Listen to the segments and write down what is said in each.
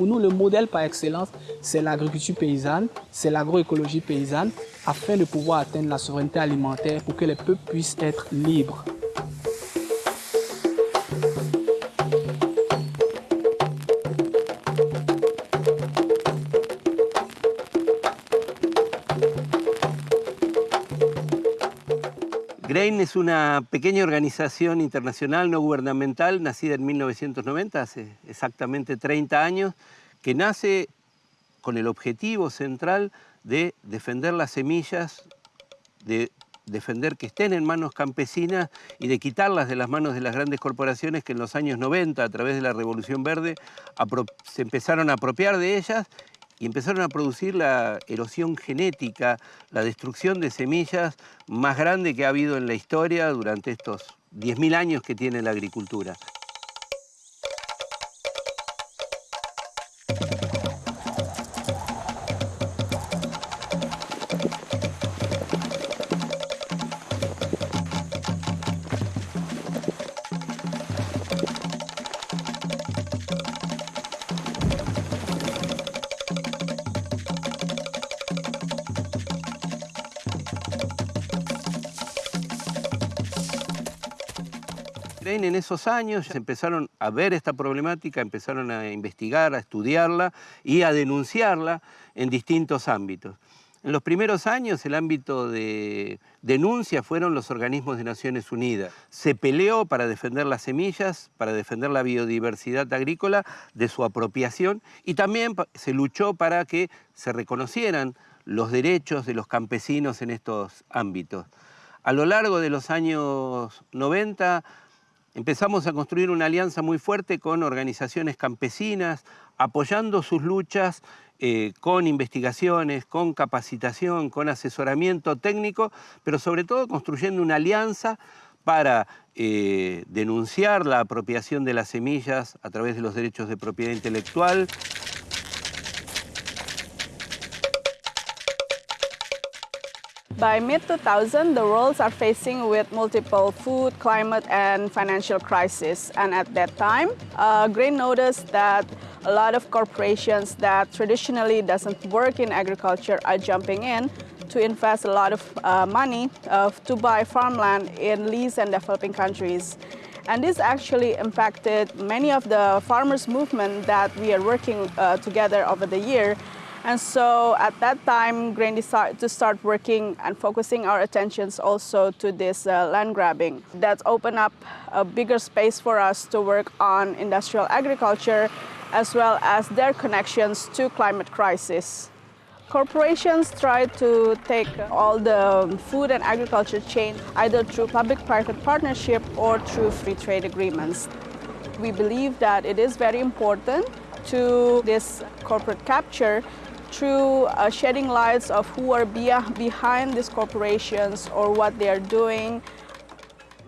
pour nous, le modèle par excellence, c'est l'agriculture paysanne, c'est l'agroécologie paysanne, afin de pouvoir atteindre la souveraineté alimentaire pour que les peuples puissent être libres. GRAIN es una pequeña organización internacional no gubernamental nacida en 1990, hace exactamente 30 años, que nace con el objetivo central de defender las semillas, de defender que estén en manos campesinas y de quitarlas de las manos de las grandes corporaciones que en los años 90, a través de la Revolución Verde, se empezaron a apropiar de ellas y empezaron a producir la erosión genética, la destrucción de semillas más grande que ha habido en la historia durante estos 10.000 años que tiene la agricultura. En esos años empezaron a ver esta problemática, empezaron a investigar, a estudiarla y a denunciarla en distintos ámbitos. En los primeros años el ámbito de denuncia fueron los organismos de Naciones Unidas. Se peleó para defender las semillas, para defender la biodiversidad agrícola de su apropiación y también se luchó para que se reconocieran los derechos de los campesinos en estos ámbitos. A lo largo de los años 90 Empezamos a construir una alianza muy fuerte con organizaciones campesinas, apoyando sus luchas eh, con investigaciones, con capacitación, con asesoramiento técnico, pero sobre todo construyendo una alianza para eh, denunciar la apropiación de las semillas a través de los derechos de propiedad intelectual, By mid-2000, the worlds are facing with multiple food, climate, and financial crises. And at that time, uh, Grain noticed that a lot of corporations that traditionally doesn't work in agriculture are jumping in to invest a lot of uh, money uh, to buy farmland in lease and developing countries. And this actually impacted many of the farmers movement that we are working uh, together over the year and so at that time, Grain decided to start working and focusing our attentions also to this uh, land grabbing. That opened up a bigger space for us to work on industrial agriculture as well as their connections to climate crisis. Corporations try to take all the food and agriculture chain either through public-private partnership or through free trade agreements. We believe that it is very important to this corporate capture through uh, shedding lights of who are be behind these corporations or what they are doing.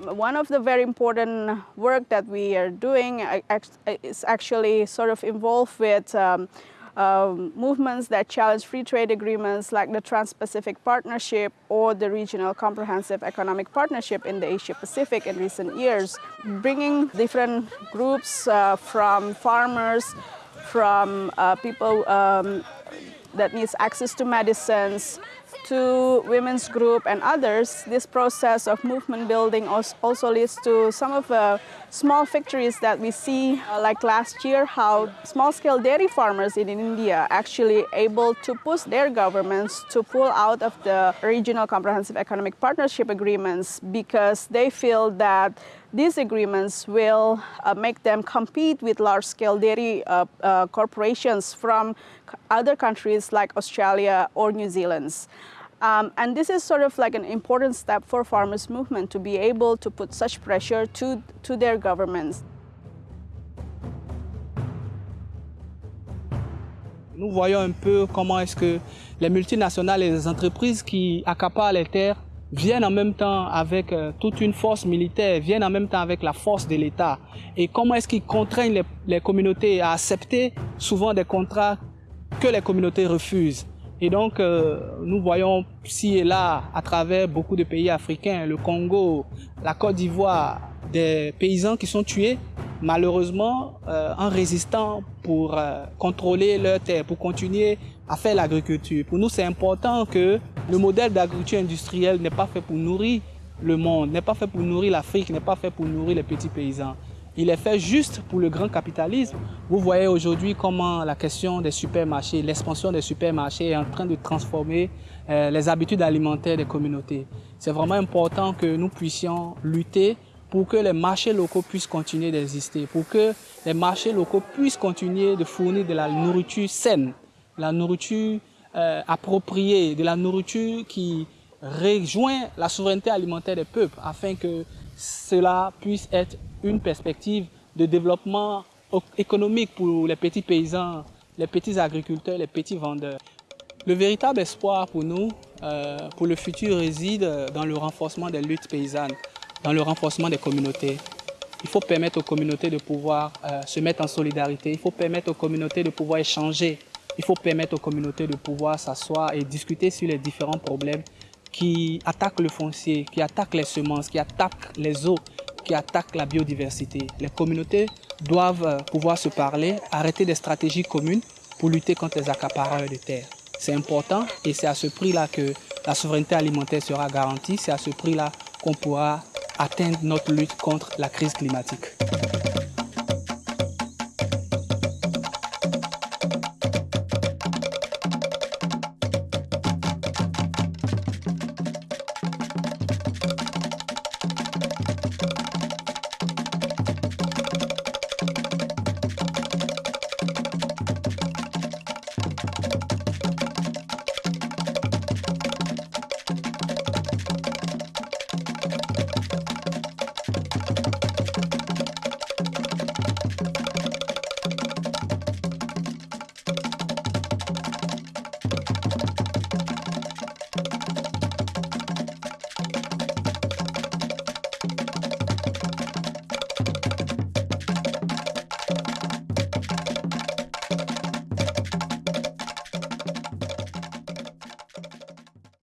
One of the very important work that we are doing is actually sort of involved with um, uh, movements that challenge free trade agreements like the Trans-Pacific Partnership or the Regional Comprehensive Economic Partnership in the Asia-Pacific in recent years, bringing different groups uh, from farmers, from uh, people um, that needs access to medicines, to women's group and others, this process of movement building also leads to some of the small victories that we see, uh, like last year, how small-scale dairy farmers in India actually able to push their governments to pull out of the regional comprehensive economic partnership agreements because they feel that these agreements will uh, make them compete with large-scale dairy uh, uh, corporations from other countries like Australia or New Zealand. Um, and this is sort of like an important step for farmers movement to be able to put such pressure to, to their governments. Nous voyons un peu comment est-ce que les multinationales et les entreprises qui accaparent les terres viennent en même temps avec euh, toute une force militaire, viennent en même temps avec la force de l'État. Et comment est-ce qu'ils contraignent les, communautés à accepter souvent des contrats que les communautés refusent? Et donc, euh, nous voyons ci et là, à travers beaucoup de pays africains, le Congo, la Côte d'Ivoire, des paysans qui sont tués malheureusement euh, en résistant pour euh, contrôler leurs terres, pour continuer à faire l'agriculture. Pour nous, c'est important que le modèle d'agriculture industrielle n'est pas fait pour nourrir le monde, n'est pas fait pour nourrir l'Afrique, n'est pas fait pour nourrir les petits paysans. Il est fait juste pour le grand capitalisme. Vous voyez aujourd'hui comment la question des supermarchés, l'expansion des supermarchés est en train de transformer euh, les habitudes alimentaires des communautés. C'est vraiment important que nous puissions lutter pour que les marchés locaux puissent continuer d'exister, pour que les marchés locaux puissent continuer de fournir de la nourriture saine, la nourriture euh, appropriée, de la nourriture qui rejoint la souveraineté alimentaire des peuples, afin que cela puisse être une perspective de développement économique pour les petits paysans, les petits agriculteurs, les petits vendeurs. Le véritable espoir pour nous, euh, pour le futur, réside dans le renforcement des luttes paysannes, dans le renforcement des communautés. Il faut permettre aux communautés de pouvoir euh, se mettre en solidarité, il faut permettre aux communautés de pouvoir échanger, il faut permettre aux communautés de pouvoir s'asseoir et discuter sur les différents problèmes qui attaquent le foncier, qui attaquent les semences, qui attaquent les eaux, qui attaquent la biodiversité. Les communautés doivent euh, pouvoir se parler, arrêter des stratégies communes pour lutter contre les accapareurs de terre. C'est important et c'est à ce prix-là que la souveraineté alimentaire sera garantie. C'est à ce prix-là qu'on pourra atteindre notre lutte contre la crise climatique.